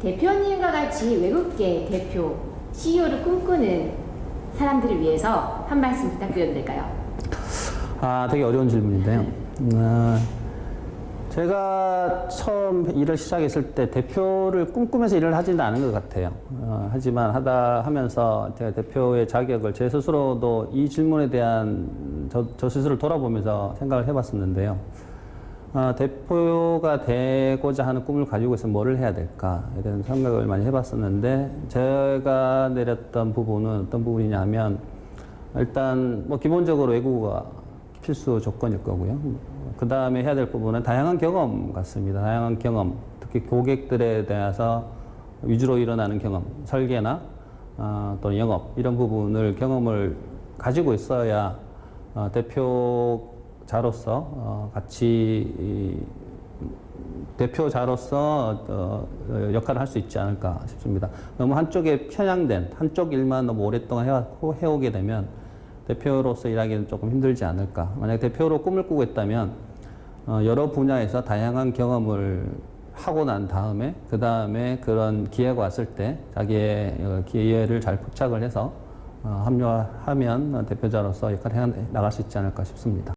대표님과 같이 외국계 대표, CEO를 꿈꾸는 사람들을 위해서 한 말씀 부탁드려도 될까요? 아, 되게 어려운 질문인데요. 어, 제가 처음 일을 시작했을 때 대표를 꿈꾸면서 일을 하지는 않은 것 같아요. 어, 하지만 하다 하면서 제가 대표의 자격을 제 스스로도 이 질문에 대한 저, 저 스스로를 돌아보면서 생각을 해봤었는데요. 어, 대표가 되고자 하는 꿈을 가지고 있으면 뭐를 해야 될까에 대한 생각을 많이 해봤었는데 제가 내렸던 부분은 어떤 부분이냐 하면 일단 뭐 기본적으로 외국어가 필수 조건일 거고요. 그 다음에 해야 될 부분은 다양한 경험 같습니다. 다양한 경험, 특히 고객들에 대해서 위주로 일어나는 경험, 설계나 어, 또는 영업 이런 부분을 경험을 가지고 있어야 어, 대표 자로서 어, 같이 이, 대표자로서 어, 어, 역할을 할 수 있지 않을까 싶습니다. 너무 한쪽에 편향된 한쪽 일만 너무 오랫동안 해왔고 해오게 되면 대표로서 일하기는 조금 힘들지 않을까. 만약 대표로 꿈을 꾸고 있다면 어, 여러 분야에서 다양한 경험을 하고 난 다음에 그 다음에 그런 기회가 왔을 때 자기의 어, 기회를 잘 포착을 해서 어, 합류하면 대표자로서 역할을 해 나갈 수 있지 않을까 싶습니다.